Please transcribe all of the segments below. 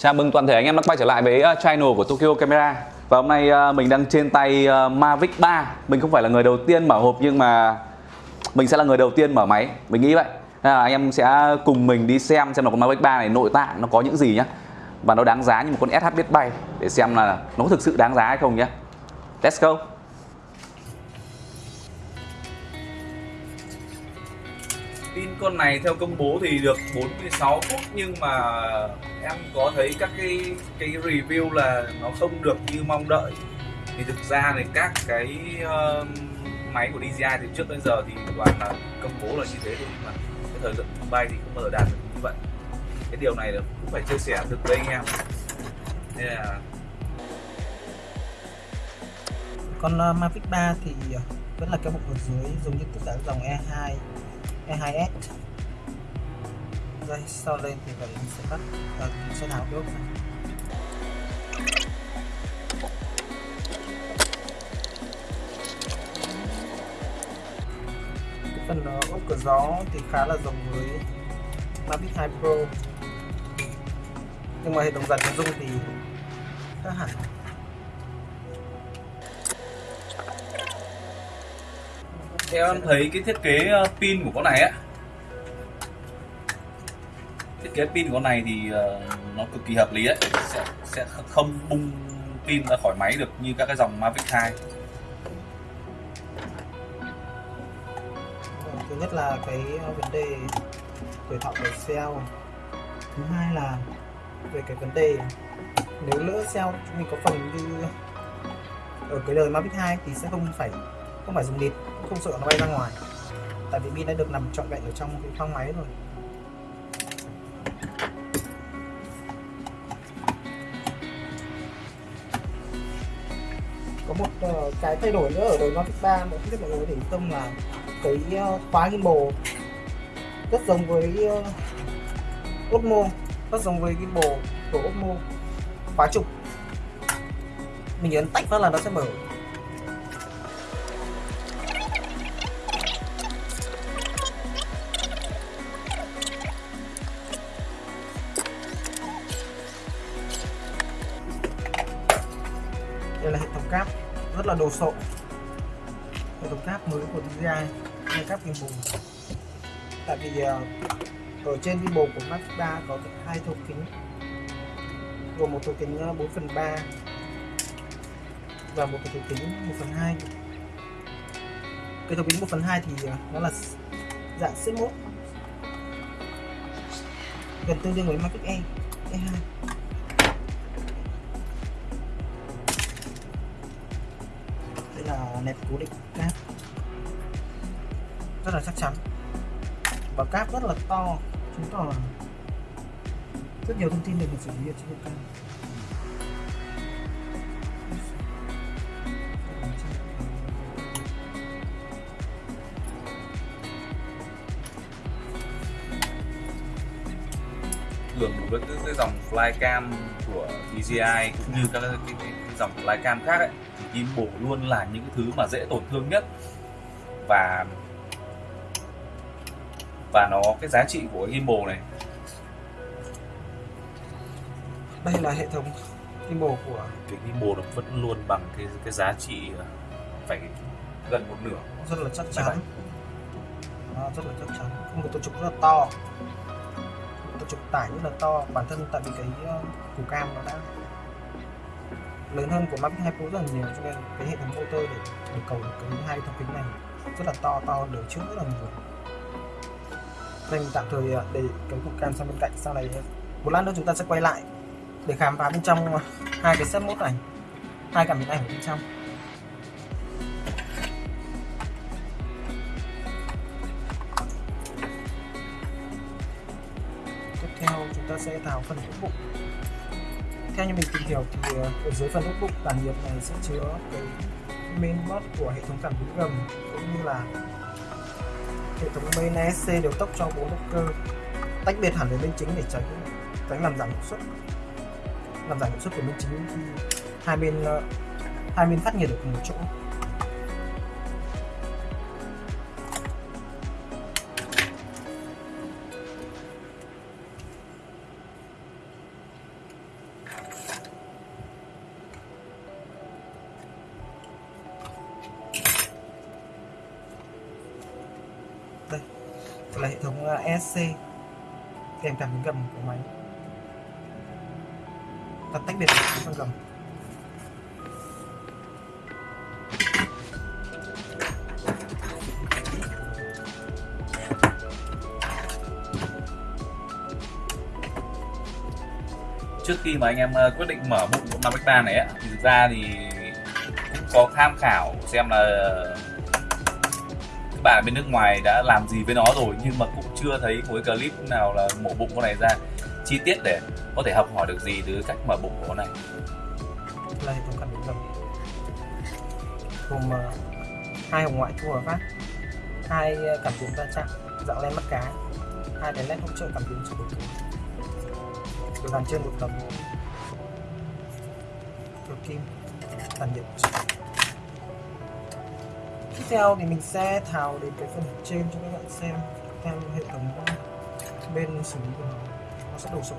Chào mừng toàn thể anh em đã quay trở lại với ờ, channel của Tokyo Camera. Và hôm nay ờ, mình đang trên tay ờ, Mavic 3 Mình không phải là người đầu tiên mở hộp nhưng mà mình sẽ là người đầu tiên mở máy. Mình nghĩ vậy. Nên là anh em sẽ cùng mình đi xem xem là con Mavic 3 này nội tạng nó có những gì nhá. Và nó đáng giá như một con SH biết bay Để xem là nó có thực sự đáng giá hay không nhé Let's go. Pin con này theo công bố thì được 46 phút nhưng mà em có thấy các cái cái review là nó không được như mong đợi. Thì thực ra thì các cái uh, máy của DJI từ trước tới giờ thì toàn là công bố là như thế thôi nhưng mà cái thời lượng bay thì không bao giờ đạt được như vậy. Cái điều này là cũng phải chia sẻ được với anh em nên là con ờ, Mavic 3 thì ờ, vẫn là cái bộ ở dưới giống như tất cả dòng E2 E2S đây sau lên thì mình sẽ tắt. Và mình sẽ tháo đốt này cái phần uh, ốp cửa gió thì khá là giống với Mavic 2 Pro. Nhưng mà hệ thống dàn dung thì khác hẳn. Theo em thấy cái thiết kế ờ, pin của con này á thiết kế pin của con này thì ờ, nó cực kỳ hợp lý ấy. Sẽ, sẽ không bung pin ra khỏi máy được như các cái dòng Mavic 2 thứ nhất là cái ờ, vấn đề tuổi thọ của cell thứ hai là về cái vấn đề nếu lỡ cell mình có phần như ở cái đời Mavic 2 thì sẽ không phải không phải dùng địt không sợ nó bay ra ngoài. Tại vì pin đã được nằm trọn vẹn ở trong cái khoang máy rồi. Có một uh, cái thay đổi nữa ở đời Mavic 3 mà không biết mọi người để tâm là cái uh, khóa gimbal rất giống với ờ, uh, Osmo rất giống với gimbal của Osmo khóa trục. Mình ấn tách phát là nó sẽ mở. Là đồ sộ. Hệ thống cáp mới của DJI đây cáp bùng. Tại vì ờ, ở trên gimbal của Max 3 có hai thấu kính. Gồm một thấu kính ờ, 4 phần 3 và một thấu kính 1 phần 2 cái thấu kính 1 phần 2 thì ờ, nó là dạng xếp mốt gần tương đương với Mavic E E2 nẹp cố định cáp. Rất là chắc chắn. Và cáp rất là to. Chứng tỏ là rất nhiều thông tin được mình xử lý ở trên cáp. Thường đối với cái dòng flycam của DJI cũng như các cái, cái, cái dòng flycam khác ấy thì gimbal luôn là những cái thứ mà dễ tổn thương nhất. Và và nó cái giá trị của cái gimbal này. Đây là hệ thống gimbal của cái gimbal nó vẫn luôn bằng cái cái giá trị ờ, phải gần một nửa. rất là chắc chắn. à, rất là chắc chắn. Một tổ trục rất là to. Tổ trục tải rất là to. Bản thân tại vì cái uh, củ cam nó đã lớn hơn của Mavic 2 Pro rất là nhiều, cho nên cái hệ thống motor để để cầu cái hai thông kính này rất là to to đời trước rất là nhiều. Nên mình tạm thời à, để cái cục cam sang bên cạnh, sau này à, một lát nữa chúng ta sẽ quay lại để khám phá bên trong à, hai cái set mốt này hai cảm biến ảnh ở bên trong. Tiếp theo chúng ta sẽ tháo phần ốp bụng theo như mình tìm hiểu thì ờ, ở dưới phần notebook tản nhiệt này sẽ chứa cái mainboard của hệ thống cảm biến gầm, cũng như là hệ thống main ESC đều tốc cho bốn động cơ tách biệt hẳn với bên chính để tránh tránh làm giảm hiệu suất, làm giảm hiệu suất của bên chính khi hai bên ờ, hai bên phát nhiệt được cùng một chỗ. Kèm cảm biến gầm của máy ta tách biệt được phần gầm. Trước khi mà anh em ờ, quyết định mở bụng của Mavic 3 này á, thì thực ra thì cũng có tham khảo xem là bạn bên nước ngoài đã làm gì với nó rồi nhưng mà cũng chưa thấy khối clip nào là mổ bụng con này ra. Chi tiết để có thể học hỏi được gì từ cách mở bụng của con này? Là hệ thống cảm biến gầm gồm hai hồng ngoại thu và phát hai cảm biến va chạm dạng len mắt cá hai đèn led hỗ trợ cảm biến cho đổi được dàn trên một tấm cửa kim tản nhiệt tiếp theo thì mình sẽ tháo đến cái phần trên cho các bạn xem, theo hệ thống bên xử lý của nó nó sẽ đổ sổ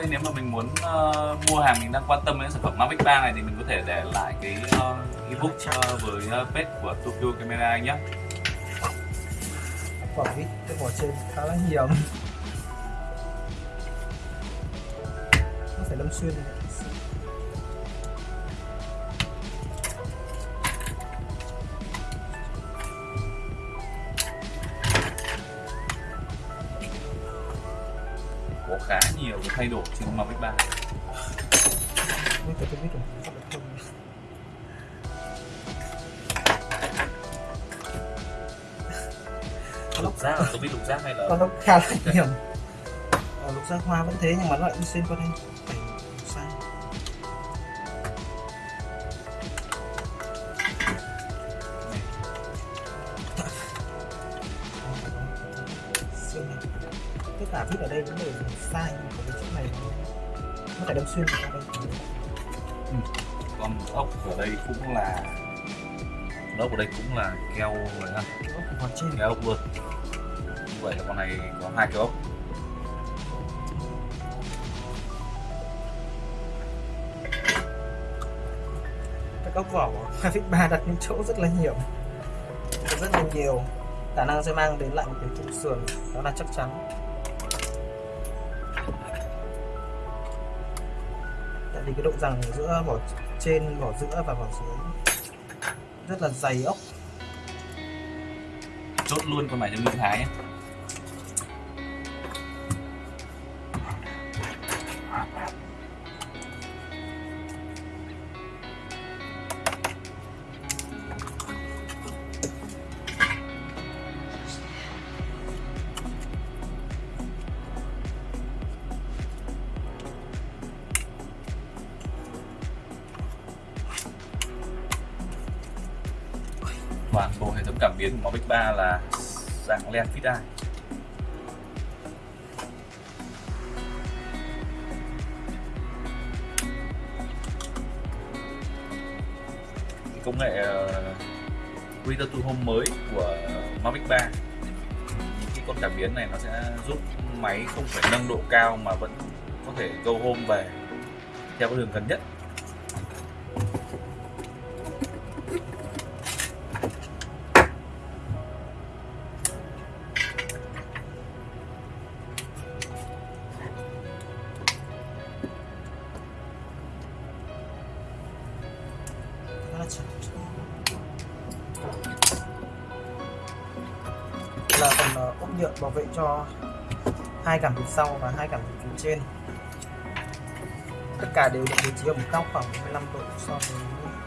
đây nếu mà mình muốn uh, mua hàng mình đang quan tâm đến sản phẩm Mavic 3 này thì mình có thể để lại cái uh, ebook uh, với uh, page của Tokyo Camera anh nhé quả vít cái vỏ trên khá là nhiều. Nó phải đâm xuyên có lục giác là tôi biết lục giác hay là con nó khá là nhiều. Lục giác hoa vẫn thế nhưng mà nó lại đi xuyên qua đây này tất cả vít ở đây cũng đều sai nhưng cái chỗ này. Nó phải đâm xuyên qua đây. Con ốc ở đây cũng là ốc ở đây cũng là keo rồi ha. Keo ốc luôn vậy là con này có hai cái ốc các góc vỏ Mavic 3 đặt những chỗ rất là nhiều rất là nhiều khả năng sẽ mang đến lại một cái trụ sườn đó là chắc chắn. Tại vì cái độ rằng giữa vỏ trên vỏ giữa và vỏ dưới rất là dày ốc. Chốt luôn con này cho Minh Thái nhé dạng len fit eye công nghệ ờ, uh, Return to Home mới của Mavic 3 những cái con cảm biến này nó sẽ giúp máy không phải nâng độ cao mà vẫn có thể go home về theo cái đường gần nhất. sau và hai cảm tử trên. Tất cả đều được bố trí ở một góc khoảng 15 độ so với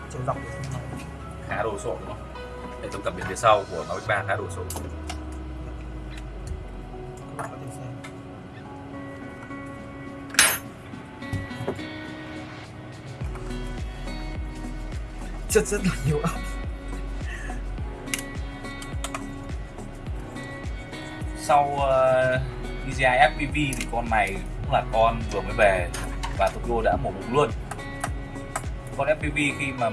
chiều dọc của thân máy khá đồ sộ đúng không? Hệ thống cảm biến phía sau của Mavic 3 khá đồ sộ. Rất rất là nhiều ốc sau uh, DJI FPV thì con này cũng là con vừa mới về và Tokyo đã mổ bụng luôn. Con FPV khi mà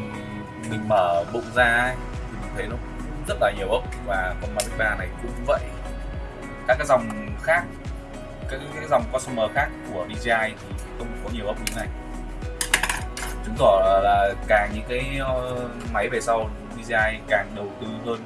mình mở bụng ra thì mình thấy nó cũng rất là nhiều ốc và con Mavic 3 này cũng vậy. Các cái dòng khác các cái dòng customer khác của DJI thì không có nhiều ốc như thế này. Chứng tỏ là, là càng những cái ờ, máy về sau DJI càng đầu tư hơn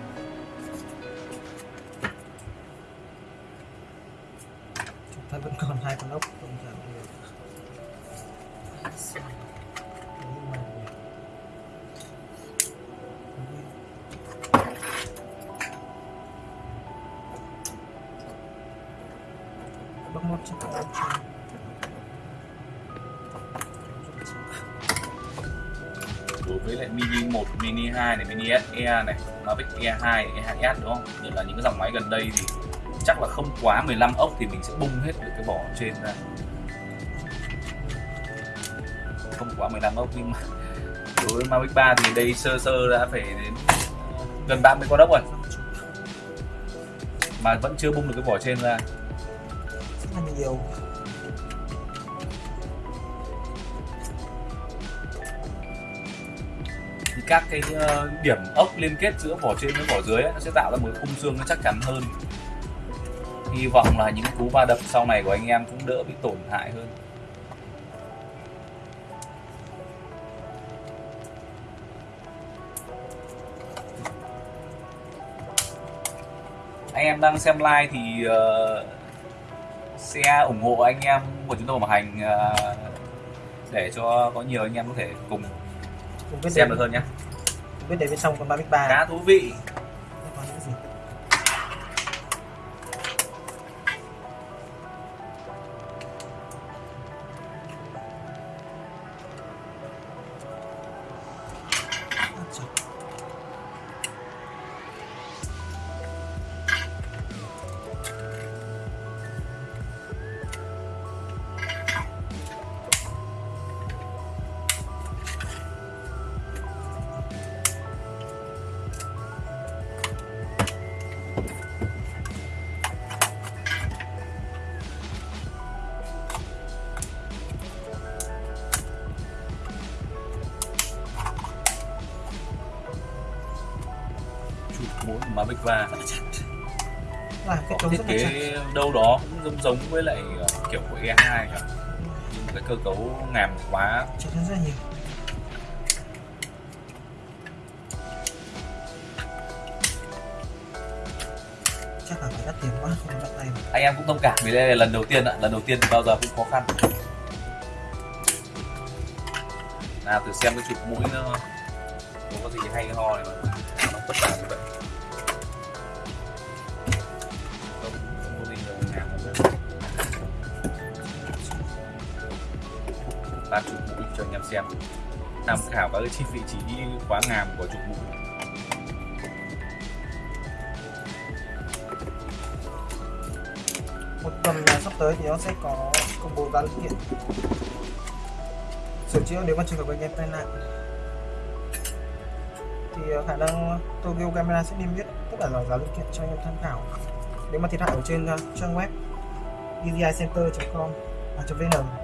với lại Mini 1, Mini 2 này, Mini SE này, Mavic E2, E2S đúng không? Rồi là những cái dòng máy gần đây thì chắc là không quá 15 ốc thì mình sẽ bung hết được cái vỏ trên ra. Không quá 15 ốc nhưng mà đối với Mavic 3 thì đây sơ sơ đã phải đến gần 30 con ốc rồi mà vẫn chưa bung được cái vỏ trên ra. rất là nhiều các cái ờ, điểm ốc liên kết giữa vỏ trên với vỏ dưới ấy, nó sẽ tạo ra một khung xương nó chắc chắn hơn. Hy vọng là những cú va đập sau này của anh em cũng đỡ bị tổn hại hơn. Anh em đang xem live thì uh, xe ủng hộ anh em của chúng tôi bảo hành uh, để cho có nhiều anh em có thể cùng xem được hơn nhé quyết biết đến bên trong con Mavic 3 khá thú vị. Mũi của Mavic va là cái có thiết kế đâu đó cũng giống giống với lại ờ, kiểu của E2 nhỉ? Nhưng mà cái cơ cấu ngàm quá. Chặt hơn rất nhiều. Chắc là phải đắt tiền quá không bắt tay mà. Anh em cũng thông cảm vì đây là lần đầu tiên ạ. Lần đầu tiên thì bao giờ cũng khó khăn. Nào thử xem cái chụp mũi nó có gì hay ho này mà. Nó vất vả như vậy xem. Tham khảo các cái chi vị trí quá ngàm của trục mũi một tuần sắp tới thì nó sẽ có công bố giá linh kiện. Sửa chữa nếu mà trường hợp anh em tai nạn. Thì ờ, khả năng Tokyo Camera sẽ niêm yết tất cả là giá linh kiện cho anh em tham khảo. Nếu mà thiệt hại ở trên ờ, trang web evicenter.com à, .vn.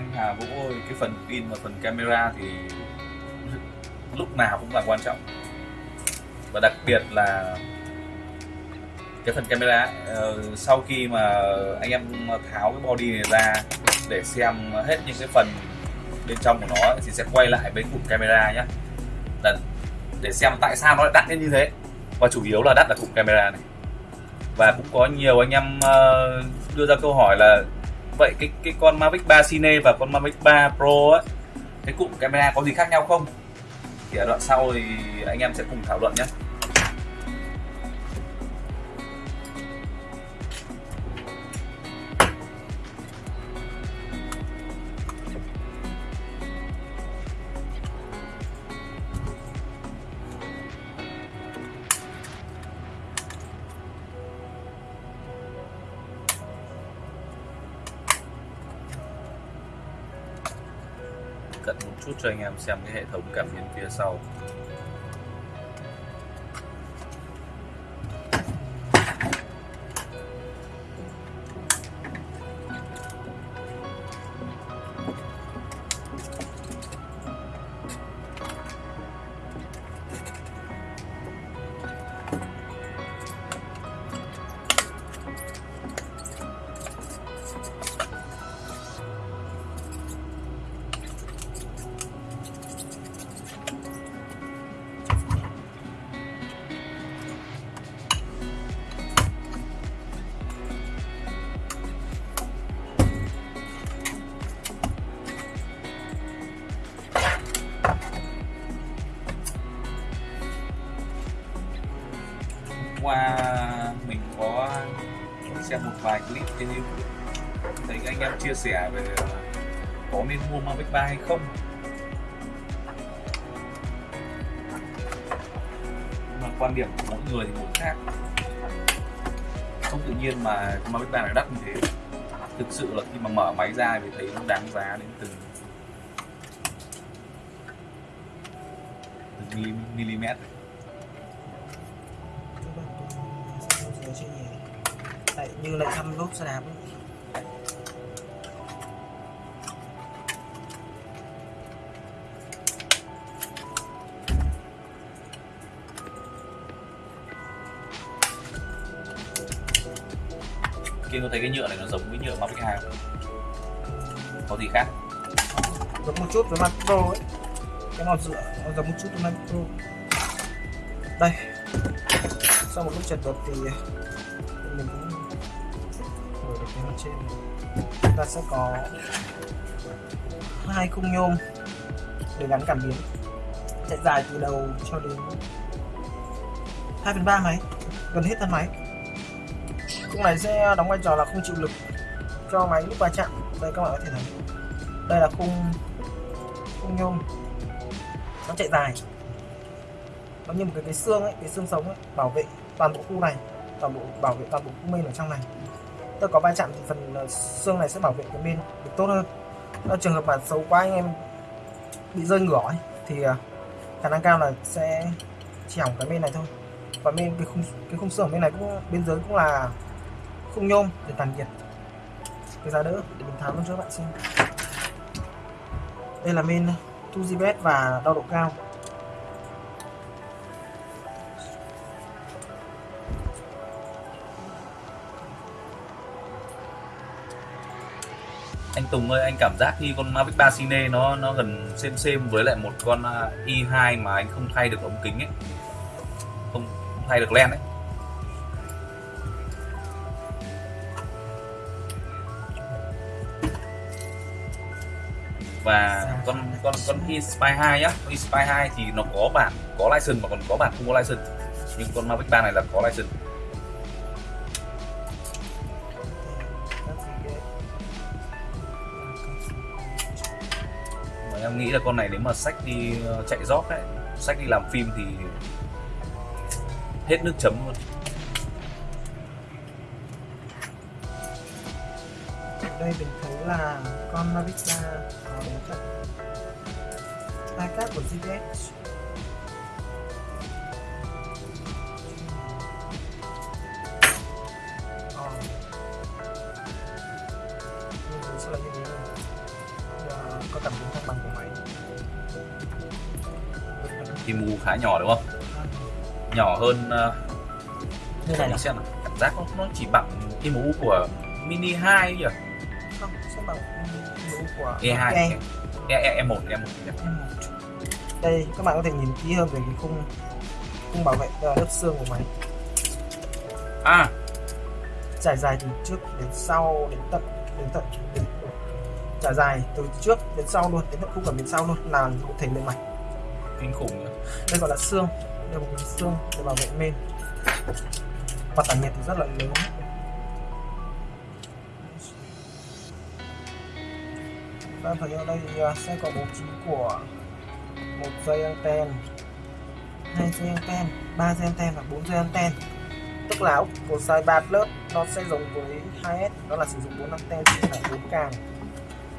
anh Hà Vũ ơi cái phần pin và phần camera thì lúc nào cũng là quan trọng. Và đặc biệt là cái phần camera uh, sau khi mà anh em tháo cái body này ra để xem hết những cái phần bên trong của nó thì sẽ quay lại với cụm camera nhé để, để xem tại sao nó lại đắt đến như thế. Và chủ yếu là đắt là cụm camera này. Và cũng có nhiều anh em ờ, đưa ra câu hỏi là vậy, cái cái con Mavic 3 Cine và con Mavic 3 Pro á, cái cụm camera có gì khác nhau không? Thì ở đoạn sau thì anh em sẽ cùng thảo luận nhé. Cho anh em xem cái hệ thống cảm biến phía sau. Sẻ về à, có nên mua Mavic 3 hay không mà quan điểm của mỗi người thì mỗi khác không tự nhiên mà Mavic 3 lại đắt như thế thực sự là khi mà mở máy ra thì thấy nó đáng giá đến từng từng mm, mm. dưới như lại thăm lốp xe đạp ấy. Kia có thấy cái nhựa này nó giống với nhựa Mavic 2 không? có gì khác? Giống một chút với mặt pro ấy. Cái màu dựa nó giống một chút với mặt pro. Đây. Sau một lúc chật vật thì ờ, mình cũng mở được cái mặt trên. Này. chúng ta sẽ có hai khung nhôm để gắn cảm biến. Chạy dài từ đầu cho đến 2 phần ba máy, gần hết thân máy khung này sẽ đóng vai trò là khung chịu lực cho máy lúc va chạm. Đây các bạn có thể thấy. Đây là khung khung nhôm. Nó chạy dài. Nó như một cái cái xương ấy cái xương sống ấy bảo vệ toàn bộ khu này toàn bộ bảo vệ toàn bộ khu mên ở trong này. Tôi có va chạm thì phần ờ, xương này sẽ bảo vệ cái bên được tốt hơn. Ở trường hợp mà xấu quá anh em bị rơi ngửa ấy, thì ờ, khả năng cao là sẽ chỉ hỏng cái bên này thôi. Và bên cái khung cái khung xương ở bên này cũng bên dưới cũng là khung nhôm để tản nhiệt. Cái giá đỡ để mình tháo luôn cho các bạn xem. Đây là men 2GB và đo độ cao. Anh Tùng ơi anh cảm giác như con Mavic 3 Cine nó nó gần xem xem với lại một con à, i2 mà anh không thay được ống kính ấy. Không, không thay được len ấy. Và con con con Spy 2 nhá con e Spy 2 thì nó có bản có license mà còn có bản không có license. Nhưng con Mavic 3 này là có license. Mà em nghĩ là con này nếu mà sách đi ờ, chạy rót đấy, sách đi làm phim thì hết nước chấm luôn. Đây mình thấy là con Mavic 3 cáp của GPS Ờ. Sẽ là như thế này. Giờ có cảm biến thăng bằng của máy. Thì mù khá nhỏ đúng không? Nhỏ hơn ờ, như này là xem cảm giác nó, nó chỉ bằng cái mũ của mini 2 nhỉ? Không sẽ bằng mũ của E2 E. E, E, E1 E1 đây các bạn có thể nhìn kỹ hơn về cái khung khung bảo vệ lớp xương của máy. À. Trải dài từ trước đến sau đến tận đến tận đến, trải dài từ trước đến sau luôn đến tận khung cảm biến sau luôn là một thể bề mặt kinh khủng nhỉ. Đây gọi là xương đây là một cái xương để bảo vệ main và tản nhiệt thì rất là lớn. Ta thấy ở đây thì, à, sẽ có bố trí của một dây anten, hai dây anten, ba dây anten và bốn dây anten. Tức là ốc của size 3 plus nó sẽ giống với 2S đó là sử dụng bốn anten chia lại bốn càng,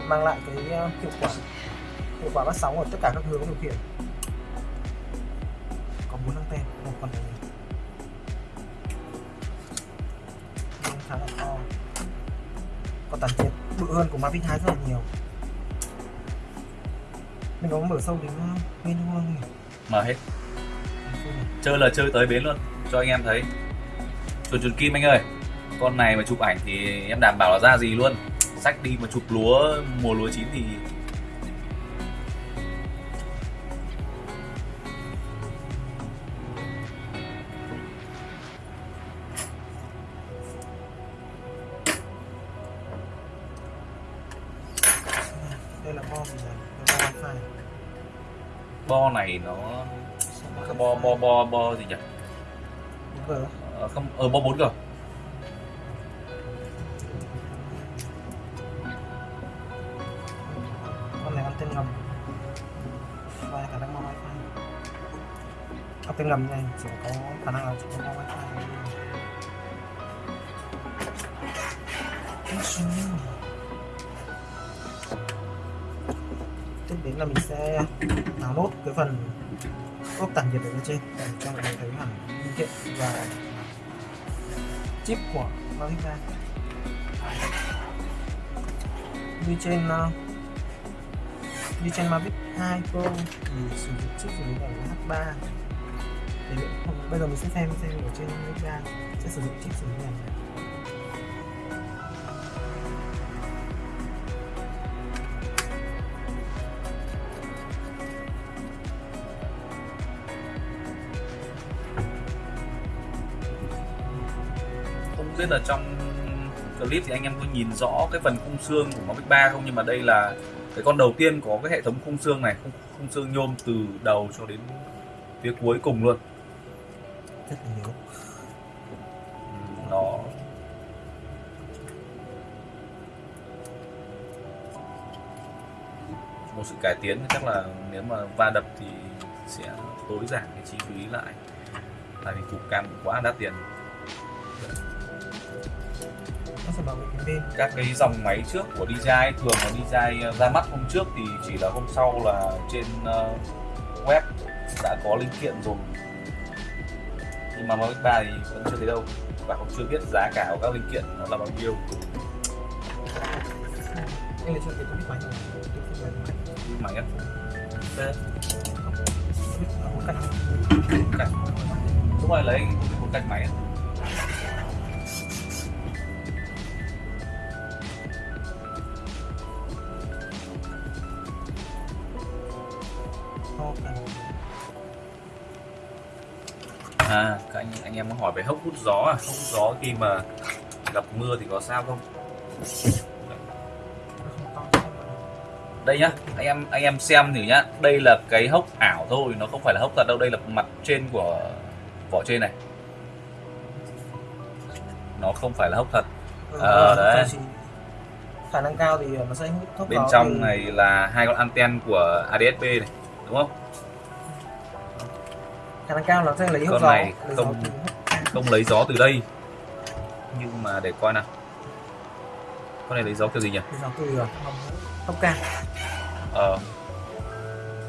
mang lại cái ờ, hiệu quả hiệu quả bắt sóng ở tất cả các hướng điều khiển. Có bốn anten, một phần này khá là to còn tản nhiệt bự hơn của Mavic 2 rất là nhiều mình có mở sâu đến uh, bên luôn không nhỉ? mở hết. Chơi là chơi tới bến luôn, cho anh em thấy. Chuồn chuồn kim anh ơi, con này mà chụp ảnh thì em đảm bảo là ra gì luôn. Sách đi mà chụp lúa, mùa lúa chín thì ở không 4 g con này anten ngầm. Và khả năng mang wifi. Anten ngầm này chỉ có khả năng là chỉ có mang wifi. Tiếp đến là mình sẽ tháo nốt cái phần ốp tản nhiệt ở bên trên, để cho mọi người thấy hẳn linh kiện và chip của Mavic ra. Như trên ờ, như trên Mavic 2 Pro, thì sử dụng chip xử này là H3 thì bây giờ mình sẽ xem xem ở trên Mavic 3 sẽ sử dụng chip xử lý này không biết là trong clip thì anh em có nhìn rõ cái phần khung xương của Mavic 3 không? Nhưng mà đây là cái con đầu tiên có cái hệ thống khung xương này khung, khung xương nhôm từ đầu cho đến phía cuối cùng luôn. Rất là nhiều. Ừ, nó một sự cải tiến chắc là nếu mà va đập thì sẽ tối giảm cái chi phí lại. Tại vì cục cam cũng quá đắt tiền nó sẽ bảo vệ cái bên các cái dòng máy trước của DJI thường là DJI ra mắt hôm trước thì chỉ là hôm sau là trên ờ, web đã có linh kiện rồi. Nhưng mà Mavic 3 thì vẫn chưa thấy đâu và cũng chưa biết giá cả của các linh kiện nó là bao nhiêu. Anh lấy cho cái máy máy. Máy á? Cạnh. Đúng rồi lấy một cạnh máy à các anh anh em có hỏi về hốc hút gió à? Hốc hút gió khi mà gặp mưa thì có sao không? Đây nhá anh em anh em xem thử nhá. Đây là cái hốc ảo thôi nó không phải là hốc thật đâu. Đây là mặt trên của vỏ trên này. Nó không phải là hốc thật. Ờ, Ờ, đấy. khả năng cao thì nó sẽ hút bên trong từ- này là hai con anten của ADSB này đúng không khả năng cao nó sẽ lấy Con gió. này lấy không- gió từ không lấy gió từ đây. Nhưng mà để coi nào. Con này lấy gió kiểu gì nhỉ? Lấy gió từ ờ, tốc cam ờ.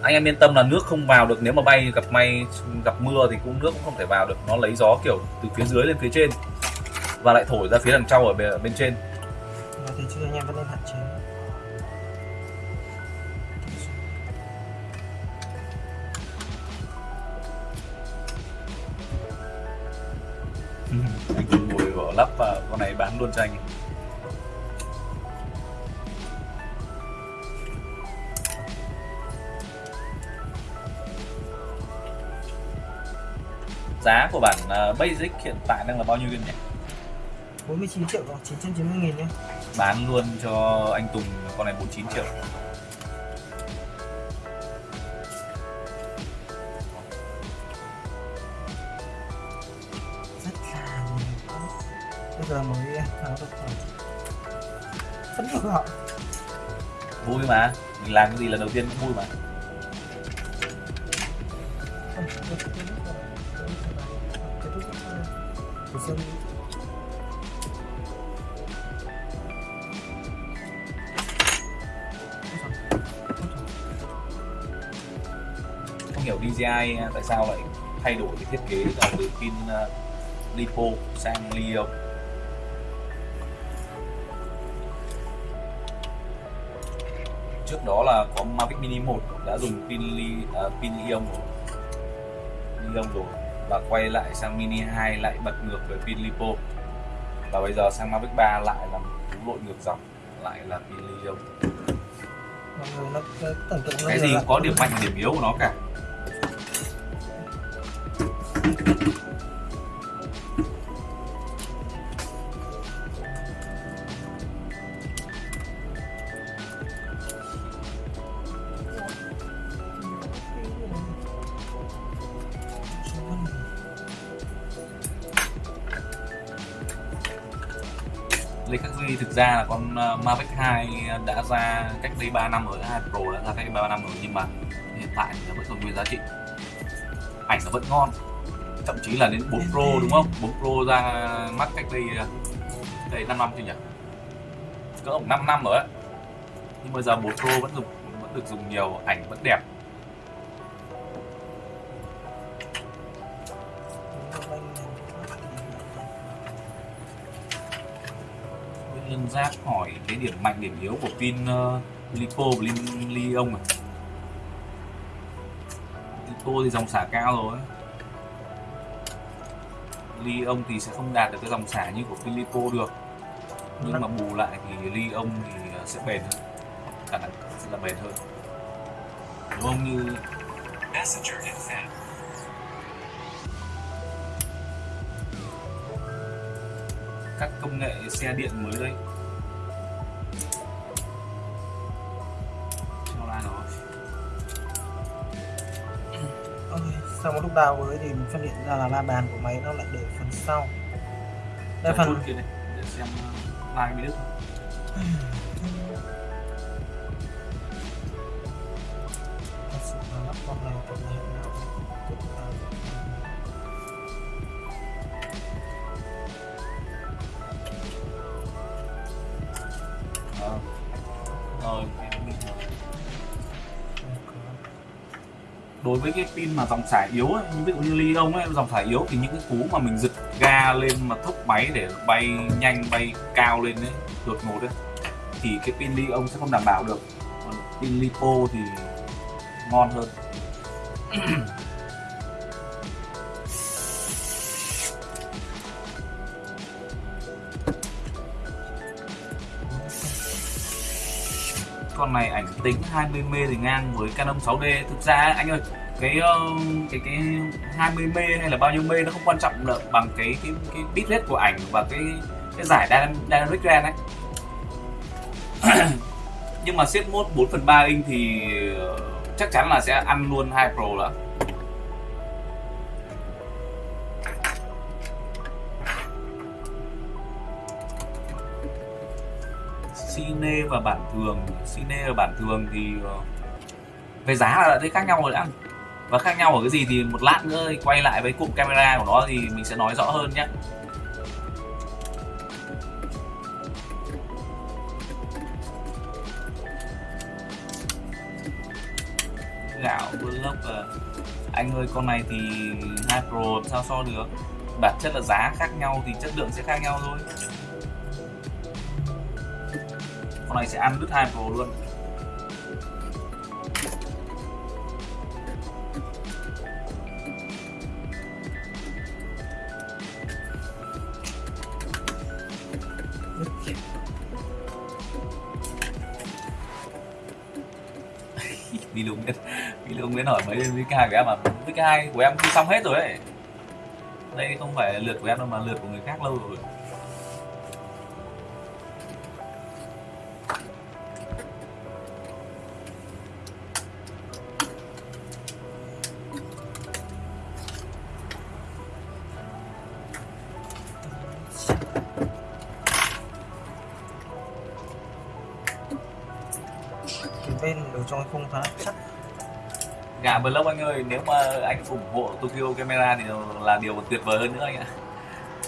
Anh em yên tâm là nước không vào được. Nếu mà bay gặp may gặp mưa thì cũng nước cũng không thể vào được. Nó lấy gió kiểu từ phía dưới lên phía trên. Và lại thổi ra phía đằng sau ở bên, trên. Thế chứ anh em vẫn nên hạn chế bán luôn cho anh giá của bản uh, basic hiện tại đang là bao nhiêu viên nhỉ? 49 triệu rồi 990 nghìn nhé. Bán luôn cho anh Tùng con này 49 triệu. Rất là bây giờ khoảng phân vui mà. Mình làm cái gì lần đầu tiên cũng vui mà. Không hiểu DJI tại sao lại thay đổi cái thiết kế từ pin ờ, lipo sang li trước đó là có Mavic Mini 1 đã dùng pin li uh, pin ion rồi. Ion rồi. Và quay lại sang Mini 2 lại bật ngược với pin lipo. Và bây giờ sang Mavic 3 lại là lội ngược dòng lại là pin ion cái gì có điểm mạnh điểm yếu của nó cả thực ra là con ờ, Mavic 2 đã ra cách đây 3 năm rồi, 2 Pro đã ra cách đây 3 năm rồi nhưng mà hiện tại thì nó vẫn còn nguyên giá trị. Ảnh nó vẫn ngon. Thậm chí là đến 4 Pro đúng không? 4 Pro ra mắt cách đây ờ, đây 5 năm chưa nhỉ? Cỡ 5 năm rồi ấy. Nhưng bây giờ 4 Pro vẫn dùng vẫn được dùng nhiều, ảnh vẫn đẹp. Ra khỏi Giác hỏi cái điểm mạnh điểm yếu của pin ờ, uh, Lipo và này. Lion? À? Lipo thì dòng xả cao rồi. Lithium thì sẽ không đạt được cái dòng xả như của pin Lipo được. Nhưng mà bù lại thì lithium thì ờ, sẽ bền hơn. Khả năng sẽ là bền hơn. Đúng không như các công nghệ xe điện mới đây. Lúc đào với thì mình phát hiện ra là la bàn của máy nó lại để phần sau. Đây phần kia này để xem uh, like bị đứt đối với cái pin mà dòng xả yếu ấy, như ví dụ như ly ông ấy dòng xả yếu thì những cái cú mà mình giật ga lên mà thúc máy để bay nhanh bay cao lên đấy đột ngột đấy thì cái pin ly ông sẽ không đảm bảo được. Còn pin lipo thì ngon hơn. dòng này ảnh tính 20 m thì ngang với Canon 6D thực ra anh ơi, cái ờ, cái cái 20 m hay là bao nhiêu m nó không quan trọng được bằng cái cái cái bitrate của ảnh và cái cái giải dynamic range ấy. Nhưng mà siết mốt 4 phần 3 inch thì ờ, chắc chắn là sẽ ăn luôn 2 Pro là Sine và bản thường Sine và bản thường thì ờ, về giá là đã thấy khác nhau rồi đã. Và khác nhau ở cái gì thì một lát nữa thì quay lại với cụm camera của nó thì mình sẽ nói rõ hơn nhé gạo lốc à. Ờ, anh ơi, con này thì 2 Pro sao so được? Bản chất là giá khác nhau thì chất lượng sẽ khác nhau thôi con này sẽ ăn đứt hai Pro luôn. Đi đúng đến đi đúng đến hỏi mấy với cái của em mà. Với cái hai của em đi xong hết rồi ấy. Đây không phải lượt của em đâu mà lượt của người khác lâu rồi. Gà vlog anh ơi. Nếu mà anh ủng hộ Tokyo Camera thì là điều tuyệt vời hơn nữa anh ạ.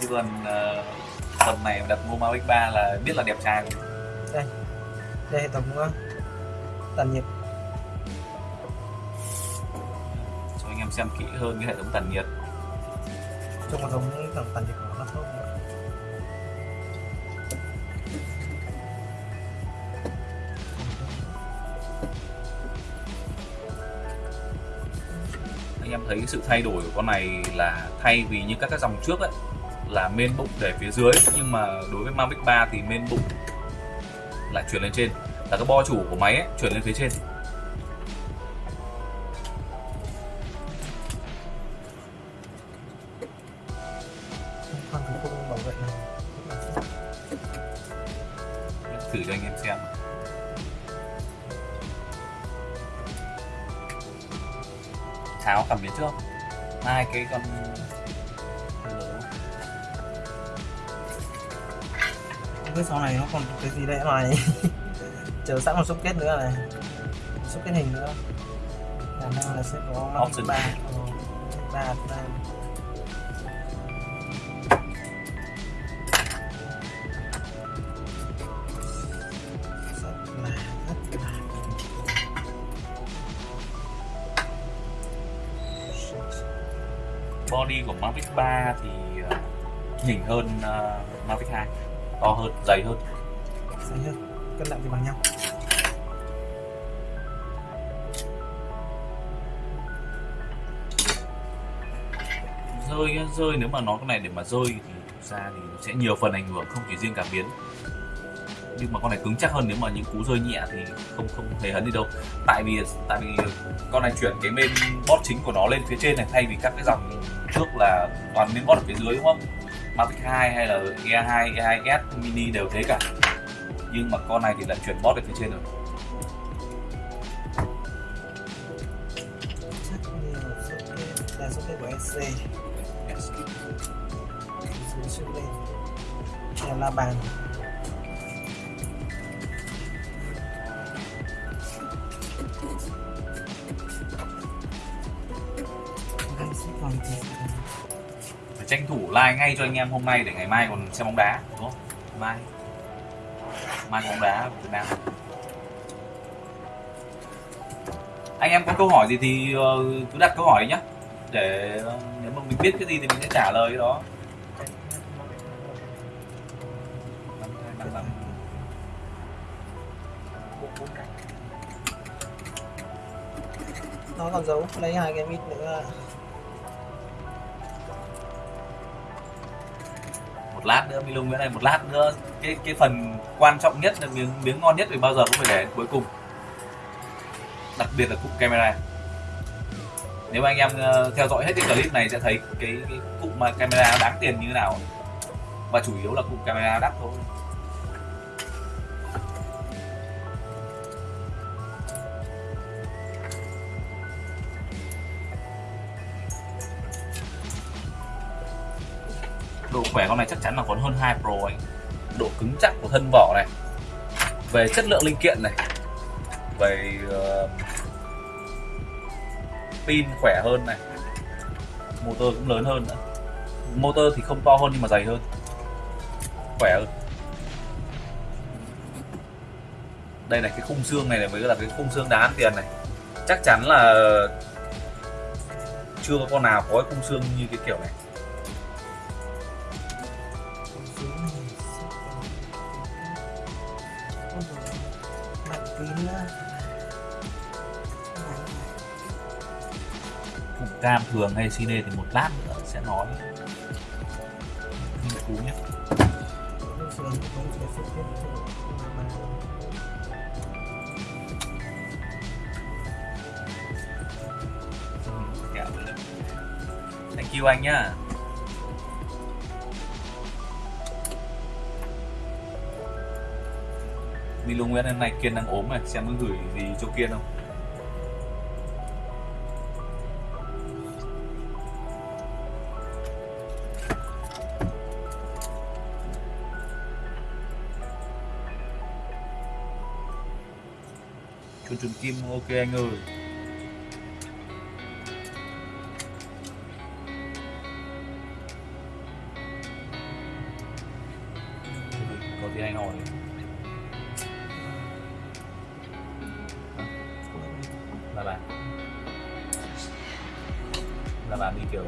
Chứ còn uh, tầm này đặt mua Mavic 3 là biết là đẹp trai. Rồi. đây hệ thống uh, tản nhiệt. Xem kỹ hơn cái hệ thống tản nhiệt. Giống như thằng tàn nhiệt của nó không thấy sự thay đổi của con này là thay vì như các cái dòng trước ấy là main bụng để phía dưới. Nhưng mà đối với Mavic 3 thì main bụng là chuyển lên trên. Là cái bo chủ của máy ấy, chuyển lên phía trên. Cái con không biết sau này nó còn cái gì đấy này chờ sẵn một socket nữa này. Một socket hình nữa. Khả năng là sẽ có Option. 3 Ờ, ba ba body của Mavic 3 thì ờ, nhỉnh hơn ờ, Mavic 2 to hơn dày hơn. Dày hơn cân nặng thì bằng nhau. Rơi rơi nếu mà nó cái này để mà rơi thì ra thì nó sẽ nhiều phần ảnh hưởng không chỉ riêng cảm biến. Nhưng mà con này cứng chắc hơn nếu mà những cú rơi nhẹ thì không không hề hấn gì đâu. Tại vì tại vì con này chuyển cái main board chính của nó lên phía trên này thay vì các cái dòng trước là toàn miếng gót ở phía dưới đúng không? Mavic 2 hay là E2, E2S mini đều thế cả. Nhưng mà con này thì là chuyển bót ở phía trên rồi. Là của SC. Xuống đây là bàn. Like ngay cho anh em hôm nay để ngày mai còn xem bóng đá, đúng không? Mai. Mai bóng đá Việt Nam. Anh em có câu hỏi gì thì ờ, cứ đặt câu hỏi nhé để ờ, nếu mà mình biết cái gì thì mình sẽ trả lời cái đó. Nó còn giấu, lấy hai cái mít nữa một lát nữa Milo Nguyễn này một lát nữa. Cái cái phần quan trọng nhất là miếng miếng ngon nhất thì bao giờ cũng phải để cuối cùng. Đặc biệt là cụm camera. Nếu mà anh em ờ, theo dõi hết cái clip này sẽ thấy cái, cái cụm mà camera đáng tiền như thế nào. Và chủ yếu là cụm camera đắt thôi. Khỏe con này chắc chắn là còn hơn 2 Pro anh độ cứng chắc của thân vỏ này. Về chất lượng linh kiện này. Về uh, pin khỏe hơn này. Motor cũng lớn hơn nữa. Motor thì không to hơn nhưng mà dày hơn. Khỏe hơn. Đây này cái khung xương này, này mới là cái khung xương đáng tiền này. Chắc chắn là chưa có con nào có cái khung xương như cái kiểu này. Cam thường hay cine thì một lát nữa sẽ nói. Nghiên cứu nhé thank you anh nhá. Milo Nguyễn hôm nay Kiên đang ốm này, xem có gửi gì cho Kiên không? Trường kim ok anh ơi. Có gì anh hỏi Là bạn, là bạn đi kiểu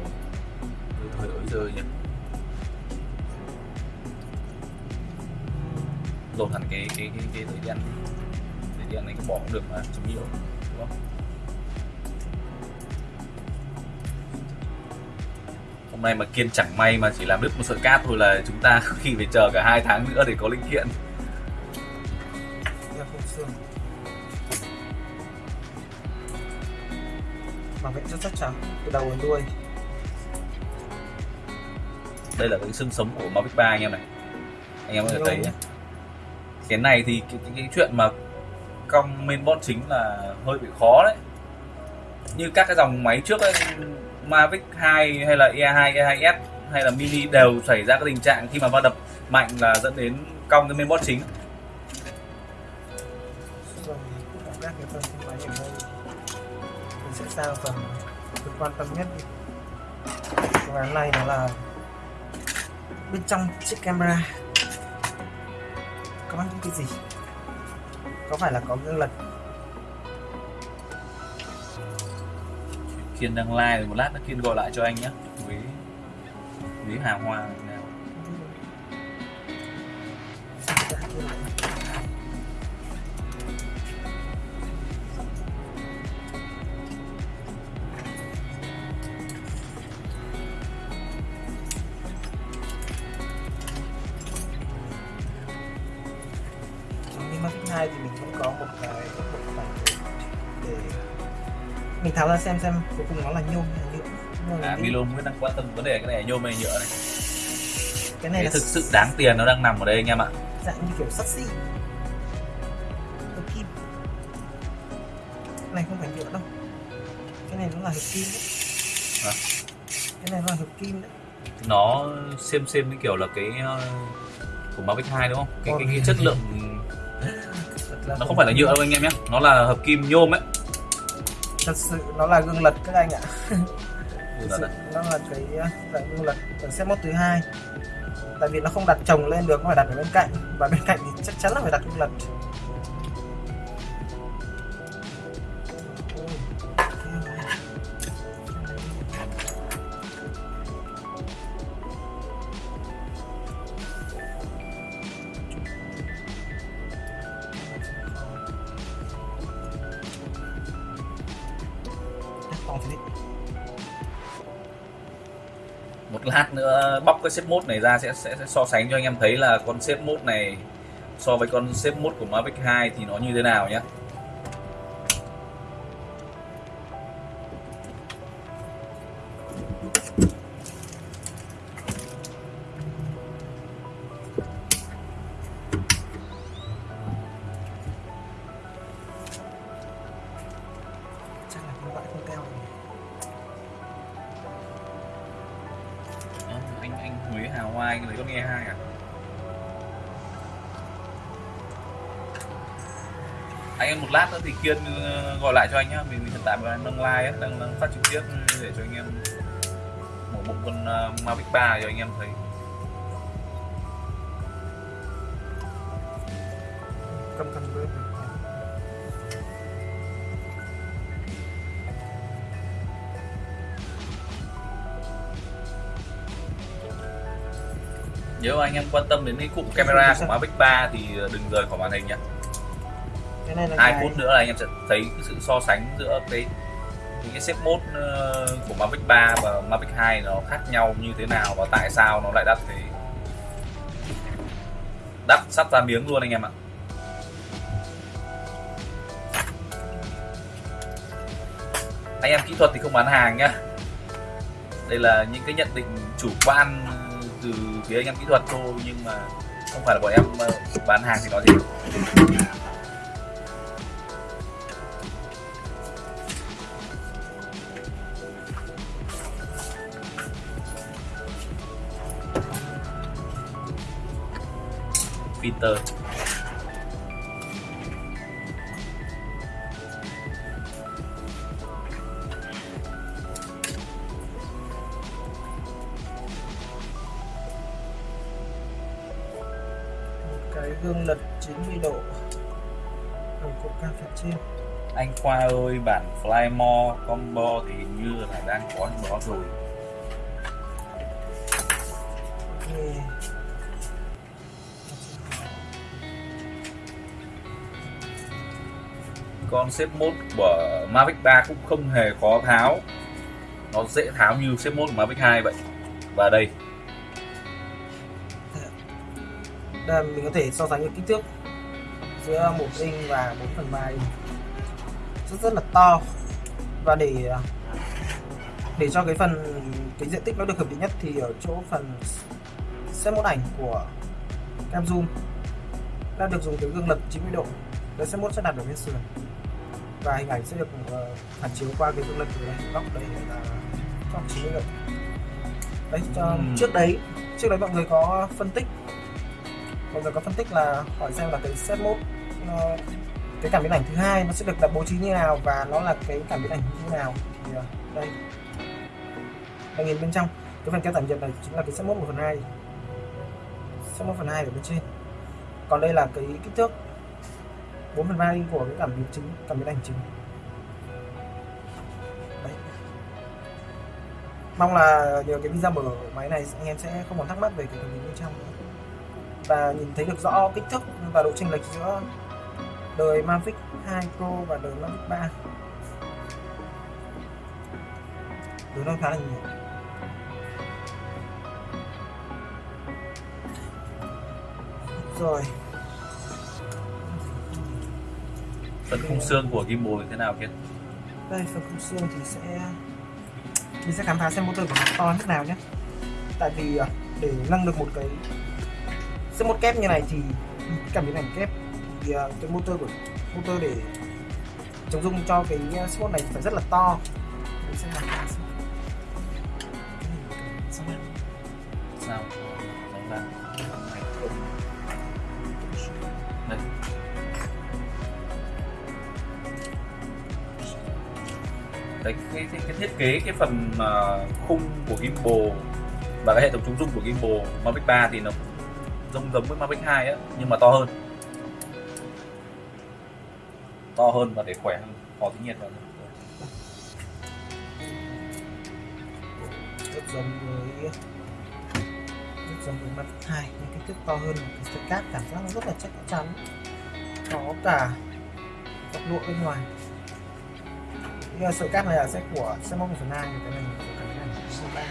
hơi hơi ới rơi nhỉ? Lột hẳn cái cái cái cái thời gian dây đen này có bỏ cũng được mà chống nhiễu đúng không? Hôm nay mà kiên chẳng may mà chỉ làm đứt một sợi cáp thôi là chúng ta khi phải chờ cả hai tháng nữa để có linh kiện. Xương. Bảo vệ rất chắc chắn từ đầu đến đuôi. Đây là cái xương sống của Mavic 3 anh em này. Anh em có thể thấy nhé cái này thì cái, cái, cái chuyện mà cong mainboard chính là hơi bị khó đấy. Như các cái dòng máy trước ấy, Mavic 2 hay là E2, E2S hay là Mini đều xảy ra cái tình trạng khi mà va đập mạnh là dẫn đến cong cái mainboard chính. Mình sẽ sang phần. Quan tâm nhất. Đi án này nó là bên trong chiếc camera. Có những cái gì? Có phải là có gương lật Kiên đang like rồi một lát nó Kiên gọi lại cho anh nhé với với Hà Hoa này. Hai thì mình cũng có một cái một cái để mình tháo ra xem xem cuối cùng nó là nhôm hay là nhựa. À, mình- Milon mới đang quan tâm vấn đề cái này nhôm hay nhựa này. Cái này cái là thực sự đáng tiền nó đang nằm ở đây anh em ạ. dạng như kiểu sắt xi. Kim. Cái này không phải nhựa đâu. Cái này nó là hợp kim đấy. Hả? cái này nó là hợp kim đấy. Nó xem xem cái kiểu là cái ờ, của Mavic 2 đúng không? Cái, cái, cái Ôi. chất lượng nó không phải là nhựa đâu anh em nhé. Nó là hợp kim nhôm ấy. Thật sự nó là gương lật các anh ạ. Sự đấy. nó là cái dạng gương lật ở set mốt thứ hai. Tại vì nó không đặt chồng lên được nó phải đặt ở bên cạnh. Và bên cạnh thì chắc chắn là phải đặt gương lật cái xếp mốt này ra sẽ, sẽ sẽ so sánh cho anh em thấy là con xếp mốt này so với con xếp mốt của Mavic 2 thì nó như thế nào nhé kiên ờ, gọi lại cho anh nhá. Mình hiện tại mình đang live ấy, đang, đang phát trực tiếp để cho anh em một bộ con ờ, Mavic 3 cho anh em thấy. Cầm cầm bớt nếu anh em quan tâm đến cái cụm camera của Mavic 3 thì đừng rời khỏi màn hình nhé cái này là hai phút nữa là anh em sẽ thấy cái sự so sánh giữa cái những cái xếp mốt ờ, của Mavic 3 và Mavic 2 nó khác nhau như thế nào và tại sao nó lại đắt thế? Đắt sắp ra miếng luôn anh em ạ. Anh em kỹ thuật thì không bán hàng nhá. Đây là những cái nhận định chủ quan từ phía anh em kỹ thuật thôi nhưng mà không phải là bọn em ờ, bán hàng thì nói gì Peter. Cái gương lật 90 độ ở cột cam phía trên. Anh Khoa ơi bản Flymore combo thì như là đang có đó rồi Ghê. Con xếp mốt của Mavic 3 cũng không hề khó tháo. Nó dễ tháo như xếp mốt của Mavic 2 vậy. Và đây. Đây mình có thể so sánh với kích thước giữa một inch và 4 phần 3 inch. Rất rất là to. Và để để cho cái phần, cái diện tích nó được hợp lý nhất thì ở chỗ phần xếp mốt ảnh của cam zoom đã được dùng cái gương lật 90 độ. Để xếp mốt sẽ đặt ở bên sườn và hình ảnh sẽ được ờ, phản chiếu qua cái gương lật của đây góc đây là góc 90 độ đấy cho, Ừm. trước đấy trước đấy mọi người có phân tích. Mọi người có phân tích là hỏi xem là cái set mode nó, cái cảm biến ảnh thứ hai nó sẽ được đặt bố trí như nào và nó là cái cảm biến ảnh như nào. Thì ờ, đây. Đây nhìn bên trong cái phần kéo tản nhiệt này chính là cái set mode 1 phần 2 set mode phần 2 ở bên trên. Còn đây là cái kích thước 4 phần 3 in của cái cảm biến chính cảm biến ảnh chính Đấy. mong là nhờ cái video mở máy này, anh em sẽ không còn thắc mắc về cái cảm biến bên trong nữa. Và nhìn thấy được rõ kích thước và độ chênh lệch giữa đời Mavic 2 Pro và đời Mavic 3 đối nó khá là nhiều. Rồi. Phần khung xương của gimbal như thế nào kia đây phần khung xương thì sẽ mình sẽ khám phá xem motor của nó to như thế nào nhé. Tại vì à, để nâng được một cái sẽ một kép như này thì cảm biến ảnh kép thì à, cái motor của motor để chống dung cho cái à, sport này phải rất là to. Mình sẽ làm ra xem. Sao? Đây cái cái, cái, cái thiết kế cái phần uh, khung của gimbal và cái hệ thống chống rung của gimbal Mavic 3 thì nó giống giống với Mavic 2 á nhưng mà to hơn. To hơn và để khỏe hơn khó tính nhiệt hơn. Rất giống với rất giống với Mavic 2 nhưng kích thước to hơn cái sợi cáp cảm giác nó rất là chắc chắn. Có cả góc lụa bên ngoài cái sợi cáp này là sẽ của xe móc 1 phần 2 cái này của cái này 3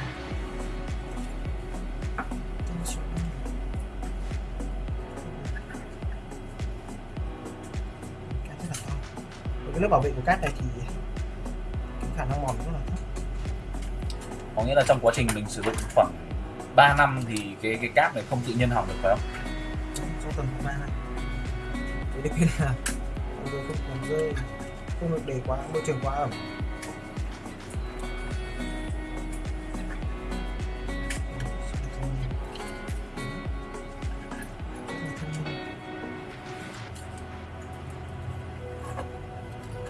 Với cái lớp bảo vệ của cát này thì cái khả năng mòn rất là thấp. Có nghĩa là trong quá trình mình sử dụng khoảng 3 năm thì cái cái cáp này không tự nhiên hỏng được phải không? Trong ba này cái điều kiện là người không còn rơi không được để quá môi trường quá ẩm.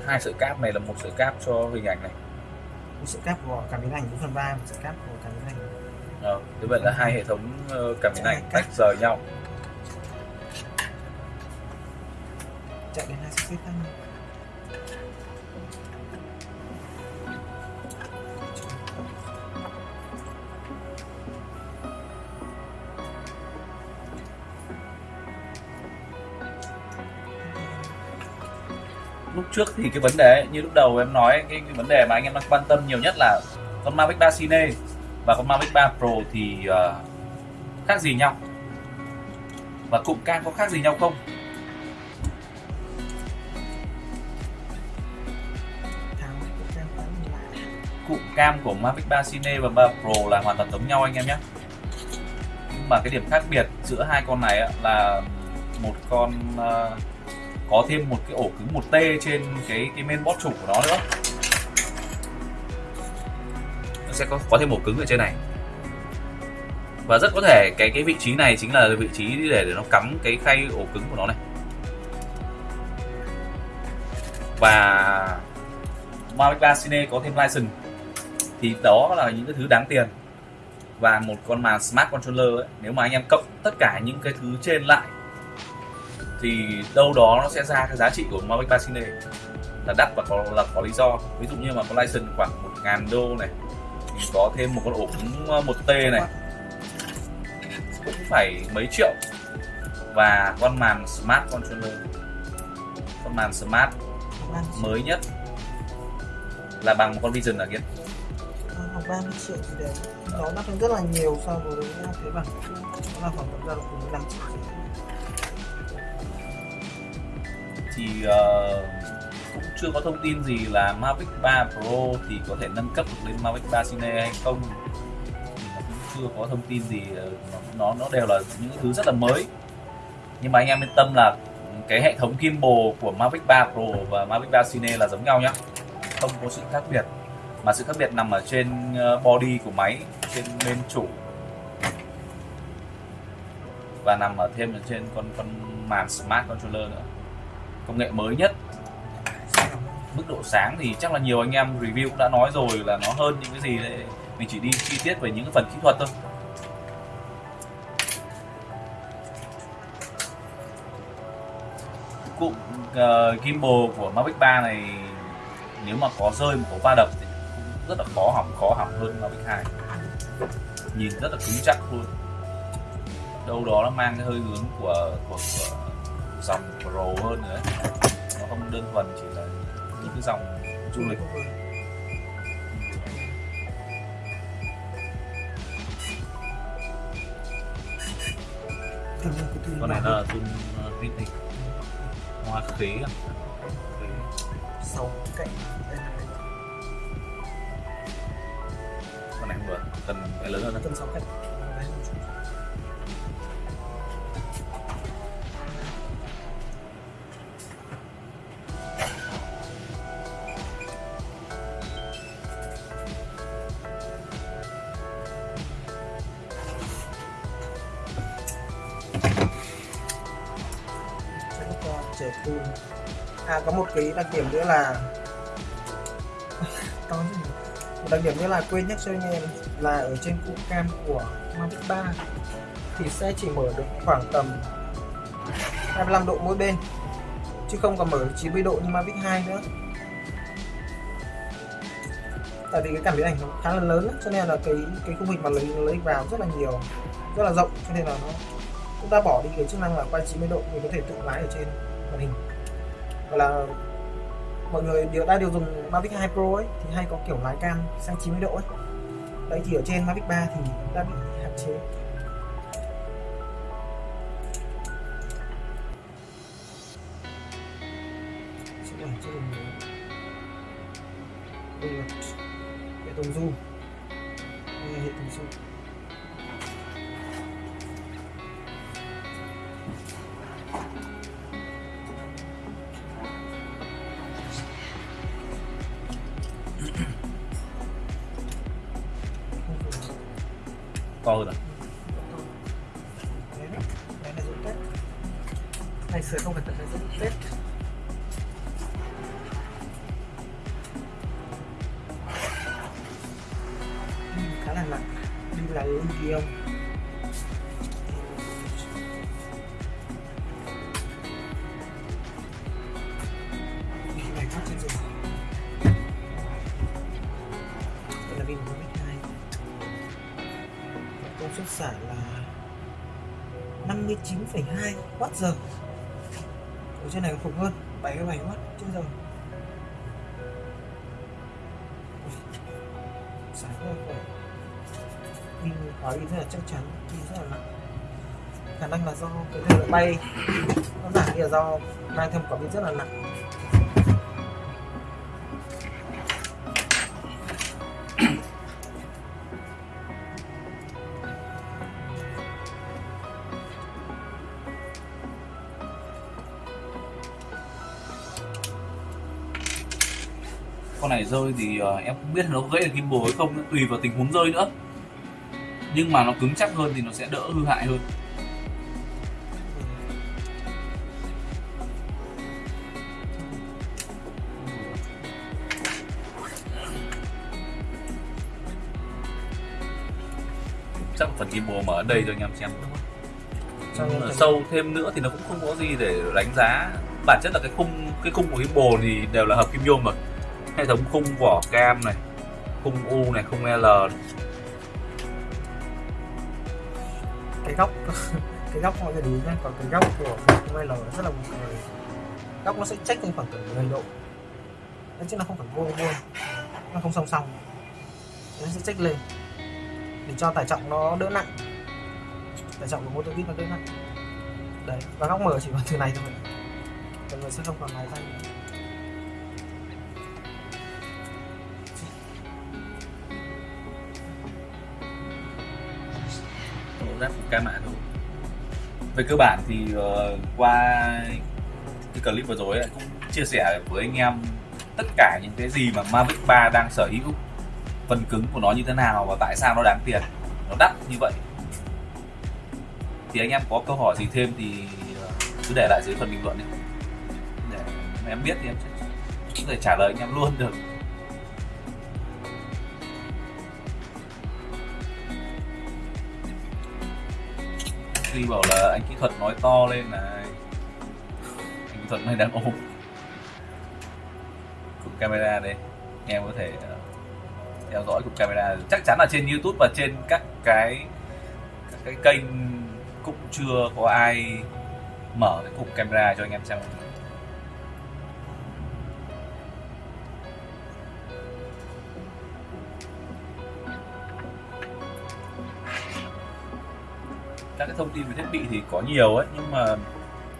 Hai sợi cáp này là một sợi cáp cho hình ảnh này. Một sợi cáp của cảm biến ảnh 4 phần 3 một sợi cáp của cảm biến ảnh. Ờ, thế vậy là hai hệ thống ờ, cảm biến ảnh tách rời nhau. Chạy đến hai sợi xích khác nhau trước thì cái vấn đề ấy, như lúc đầu em nói cái, cái vấn đề mà anh em đang quan tâm nhiều nhất là con Mavic 3 Cine và con Mavic 3 Pro thì uh, khác gì nhau? Và cụm cam có khác gì nhau không? Cụm cam của Mavic 3 Cine và 3 Pro là hoàn toàn giống nhau anh em nhé. Nhưng mà cái điểm khác biệt giữa hai con này là một con uh, có thêm một cái ổ cứng 1T trên cái cái mainboard chủ của nó nữa. Nó sẽ có có thêm ổ cứng ở trên này. Và rất có thể cái cái vị trí này chính là vị trí để để nó cắm cái khay ổ cứng của nó này. Và Mavic 3 Cine có thêm license. Thì đó là những cái thứ đáng tiền. Và một con màn smart controller ấy, nếu mà anh em cộng tất cả những cái thứ trên lại thì đâu đó nó sẽ ra cái giá trị của Mavic 3 Cine là đắt và có, là có lý do. Ví dụ như mà có license khoảng 1 ngàn đô này, thì có thêm một con ổ cứng ờ, 1T này. Cũng phải mấy triệu. Và con màn smart controller. Con màn smart mới nhất. Là bằng một con Vision à là kia khoảng 30 triệu thì đấy nó đắt hơn rất là nhiều so với cái bản cũ. Nó là khoảng tầm ra là 15 triệu. Thì uh, cũng chưa có thông tin gì là Mavic 3 Pro thì có thể nâng cấp được lên Mavic 3 Cine hay không. Nó cũng chưa có thông tin gì ờ, nó nó, đều là những thứ rất là mới. Nhưng mà anh em yên tâm là cái hệ thống gimbal của Mavic 3 Pro và Mavic 3 Cine là giống nhau nhá. Không có sự khác biệt. Mà sự khác biệt nằm ở trên ờ, body của máy trên bên chủ. Và nằm ở thêm ở trên con con màn smart controller nữa công nghệ mới nhất. Mức độ sáng thì chắc là nhiều anh em review cũng đã nói rồi là nó hơn những cái gì đấy mình chỉ đi chi tiết về những cái phần kỹ thuật thôi. Cụm uh, gimbal của Mavic 3 này nếu mà có rơi một có va đập thì cũng rất là khó hỏng khó hỏng hơn Mavic 2 nhìn rất là cứng chắc luôn. Đâu đó nó mang cái hơi hướng của của, của dòng Pro hơn nữa. Nó không đơn thuần chỉ là những cái dòng du lịch. Con này là zoom vintage hoa khế à? Sáu cạnh. Con này không vừa cần cái lớn hơn tầm sáu cạnh cái đặc điểm nữa là một đặc điểm nữa là quên nhắc cho anh em là ở trên cụ cam của Mavic 3 thì sẽ chỉ mở được khoảng tầm 25 độ mỗi bên, chứ không còn mở 90 độ như Mavic 2 nữa. Tại vì cái cảm biến ảnh nó khá là lớn cho nên là cái cái khung hình mà lấy lấy vào rất là nhiều, rất là rộng, cho nên là nó chúng ta bỏ đi cái chức năng là quay 90 độ mình có thể tự lái ở trên màn hình gọi là mọi người đều đã đều dùng Mavic 2 Pro ấy, thì hay có kiểu lái cam sang 90 độ ấy. Đấy, thì ở trên Mavic 3 thì đã bị hạn chế. Sẽ làm cho mình đây là hệ thống zoom. 7,2 Watt giờ. Ở trên này còn khủng hơn 77 Watt trên giờ Sáng hơn rất pin khóa pin rất là chắc chắn pin rất là nặng. Khả năng là do cái thời bay. Nó giảm thì là do mang thêm quả pin rất là nặng. Rơi thì ờ, em không biết nó gãy được gimbal hay không tùy vào tình huống rơi nữa. Nhưng mà nó cứng chắc hơn thì nó sẽ đỡ hư hại hơn. Chắc phần gimbal mở ở đây cho anh em xem. Nghiệm. sâu thêm nữa thì nó cũng không có gì để đánh giá. Bản chất là cái khung cái khung của gimbal thì đều là hợp kim nhôm rồi hệ thống khung vỏ cam này, khung u này, khung l này. cái góc cái góc mọi người để nhé còn cái góc của khung L rất là buồn cười. Góc nó sẽ check lên khoảng tầm 10 độ. Đấy, chứ nó không phải vuông vuông, nó không song song. Nó sẽ check lên để cho tải trọng nó đỡ nặng. Tải trọng của mô tô vít nó đỡ nặng. Đấy, và góc mở chỉ bằng từ này thôi. Mọi người sẽ không còn này thanh ráp ca mạ thôi về cơ bản thì uh, qua cái clip vừa rồi ấy, cũng chia sẻ với anh em tất cả những cái gì mà Mavic 3 đang sở hữu phần cứng của nó như thế nào và tại sao nó đáng tiền nó đắt như vậy. Thì anh em có câu hỏi gì thêm thì ờ, cứ để lại dưới phần bình luận đi. Để em biết thì em sẽ có thể trả lời anh em luôn được. Ashley bảo là anh kỹ thuật nói to lên này. Anh kỹ thuật này đang ôm. Cục camera đây. Em có thể ờ, theo dõi cục camera. Chắc chắn là trên youtube và trên các cái các cái kênh cũng chưa có ai mở cái cục camera cho anh em xem. Các cái thông tin về thiết bị thì có nhiều ấy, nhưng mà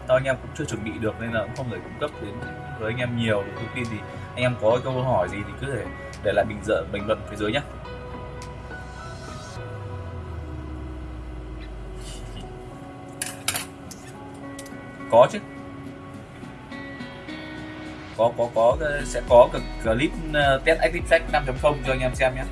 do anh em cũng chưa chuẩn bị được nên là cũng không thể cung cấp đến với anh em nhiều thông tin thì anh em có câu hỏi gì thì cứ thể để lại bình dở, bình luận phía dưới nhé có chứ. Có có có sẽ có clip ờ, test Active Track 5.0 cho anh em xem nhé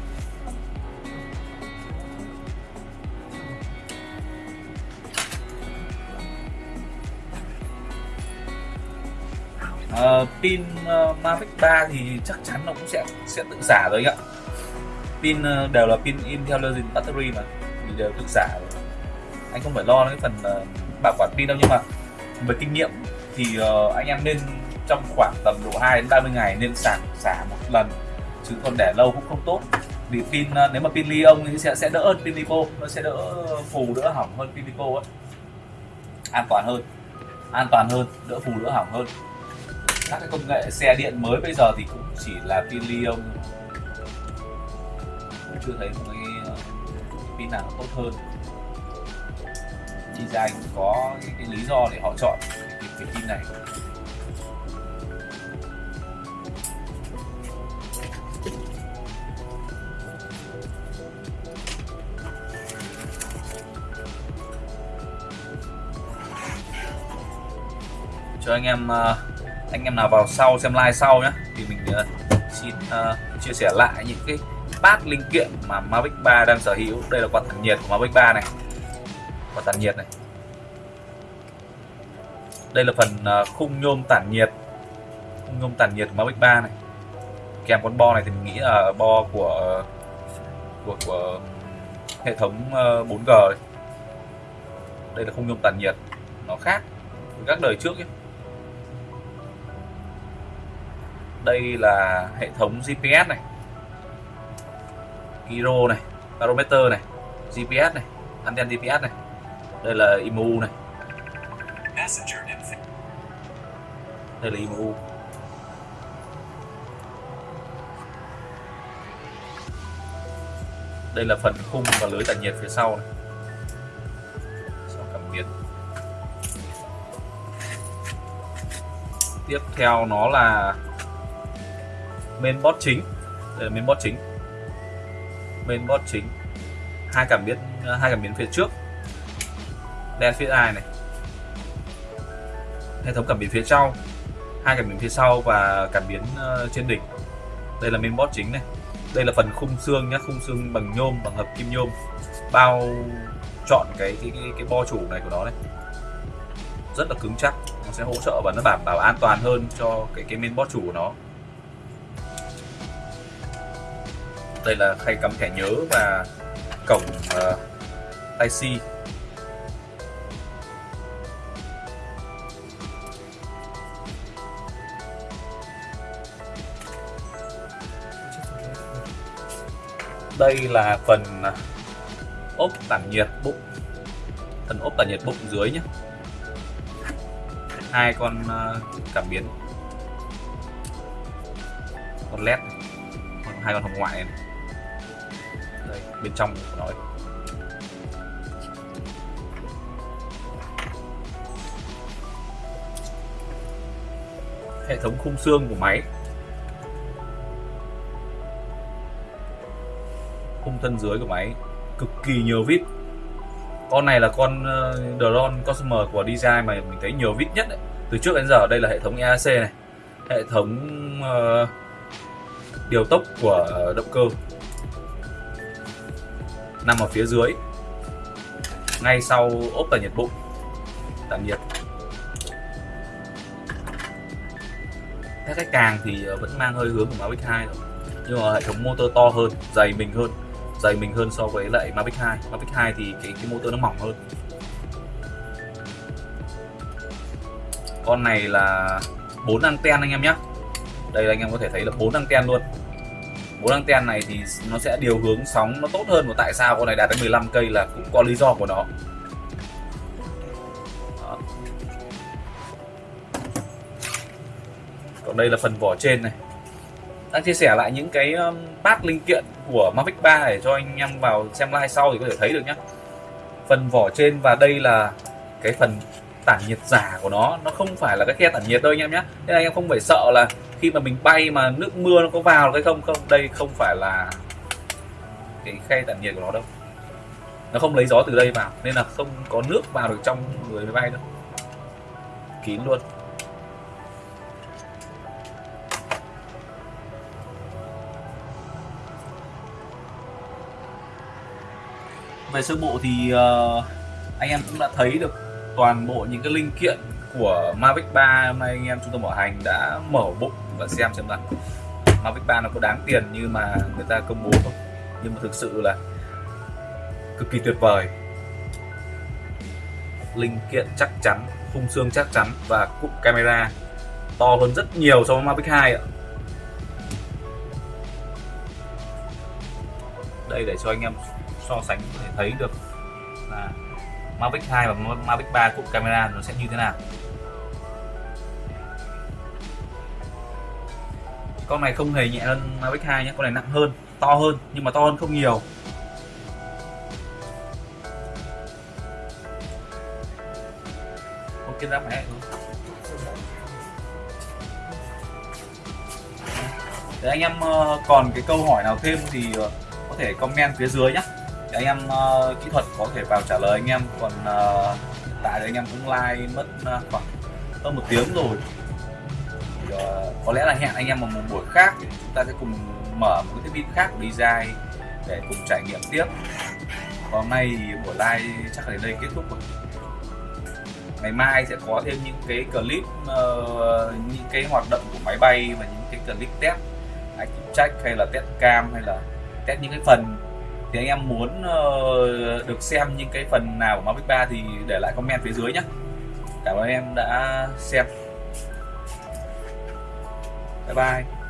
Ờ, pin uh, Mavic 3 thì chắc chắn nó cũng sẽ sẽ tự giả rồi anh ạ. Pin uh, đều là pin intelligent battery mà thì đều tự giả. rồi. Anh không phải lo cái phần uh, bảo quản pin đâu nhưng mà với kinh nghiệm thì uh, anh em nên trong khoảng tầm độ 2 đến 30 ngày nên sạc xả một lần chứ còn để lâu cũng không tốt. Vì pin uh, nếu mà pin li ông thì sẽ sẽ đỡ hơn pin lipo nó sẽ đỡ phù đỡ hỏng hơn pin lipo ấy. An toàn hơn an toàn hơn đỡ phù đỡ hỏng hơn các cái công nghệ xe điện mới bây giờ thì cũng chỉ là pin lithium cũng chưa thấy một cái ờ, pin nào tốt hơn. Design cũng có cái, cái lý do để họ chọn cái, cái pin này. Cho anh em uh, anh em nào vào sau xem live sau nhé thì mình uh, xin uh, chia sẻ lại những cái part linh kiện mà Mavic 3 đang sở hữu. Đây là quạt tản nhiệt của Mavic 3 này. Quạt tản nhiệt này. Đây là phần uh, khung nhôm tản nhiệt. Khung nhôm tản nhiệt của Mavic 3 này. Kèm con bo này thì mình nghĩ là bo của của của hệ thống 4G đây là khung nhôm tản nhiệt. Nó khác với các đời trước ấy. Đây là hệ thống GPS này gyro này barometer này GPS này anten GPS này đây là IMU này. Đây là IMU đây là phần khung và lưới tản nhiệt phía sau này. Sau cảm biến. Tiếp theo nó là mainboard chính. Đây là mainboard chính. Bot chính. Hai cảm biến hai cảm biến phía trước. Đen phía ai này? Hệ thống cảm biến phía sau. Hai cảm biến phía sau và cảm biến ờ, trên đỉnh. Đây là mainboard chính này. Đây là phần khung xương nhá khung xương bằng nhôm bằng hợp kim nhôm. Bao chọn cái cái cái, cái bo chủ này của nó này. Rất là cứng chắc. Nó sẽ hỗ trợ và nó đảm bảo an toàn hơn cho cái cái mainboard chủ của nó. đây là khay cắm thẻ nhớ và cổng ờ, uh, Type-C đây là phần ờ, ốp tản nhiệt bụng. Phần ốp tản nhiệt bụng dưới nhé hai con ờ, cảm biến. Con led hai con hồng ngoại này bên trong của nó hệ thống khung xương của máy. Khung thân dưới của máy. Cực kỳ nhiều vít. Con này là con ờ, uh, drone Cosmo của DJI mà mình thấy nhiều vít nhất đấy. từ trước đến giờ đây là hệ thống EAC này. Hệ thống uh, điều tốc của động cơ nằm ở phía dưới. Ngay sau ốp tản nhiệt bụng. Tản nhiệt. Các cái càng thì ờ, vẫn mang hơi hướng của Mavic 2 rồi nhưng mà hệ thống motor to hơn, dày mình hơn, dày mình hơn so với lại Mavic 2 Mavic 2 thì cái cái motor nó mỏng hơn. Con này là 4 anten anh em nhé đây anh em có thể thấy là 4 anten luôn bốn anten này thì nó sẽ điều hướng sóng nó tốt hơn. Và tại sao con này đạt đến 15 cây là cũng có lý do của nó. Đó. còn đây là phần vỏ trên này. Đang chia sẻ lại những cái um, bát linh kiện của Mavic 3 để cho anh em vào xem like sau thì có thể thấy được nhé phần vỏ trên và đây là cái phần tản nhiệt giả của nó nó không phải là cái khe tản nhiệt đâu anh em nhé. Nên anh em không phải sợ là khi mà mình bay mà nước mưa nó có vào cái không không đây không phải là cái khe tản nhiệt của nó đâu. Nó không lấy gió từ đây vào nên là không có nước vào được trong người máy bay đâu. Kín luôn. Về sơ bộ thì uh, anh em cũng đã thấy được toàn bộ những cái linh kiện của Mavic 3 hôm nay anh em trung tâm bảo hành đã mở bụng và xem xem là Mavic 3 nó có đáng tiền như mà người ta công bố không? Nhưng mà thực sự là cực kỳ tuyệt vời. Linh kiện chắc chắn, khung xương chắc chắn và cụm camera to hơn rất nhiều so với Mavic 2 ạ. Đây để cho anh em so sánh có thể thấy được là Mavic 2 và Mavic 3 cụm camera nó sẽ như thế nào? Con này không hề nhẹ hơn Mavic 2 nhé, con này nặng hơn, to hơn, nhưng mà to hơn không nhiều. Ok ra mẹ. Để anh em ờ, còn cái câu hỏi nào thêm thì ờ, có thể comment phía dưới nhé anh em uh, kỹ thuật có thể vào trả lời anh em. Còn uh, tại đây anh em cũng like mất uh, khoảng hơn một tiếng rồi. Thì, uh, có lẽ là hẹn anh em vào một buổi khác thì chúng ta sẽ cùng mở một cái thiết bị khác của design để cùng trải nghiệm tiếp. Còn hôm nay thì buổi live chắc là đến đây kết thúc rồi. Ngày mai sẽ có thêm những cái clip uh, những cái hoạt động của máy bay và những cái clip test active check hay là test cam hay là test những cái phần thì anh em muốn uh, được xem những cái phần nào của Mavic 3 thì để lại comment phía dưới nhé cảm ơn em đã xem. Bye bye.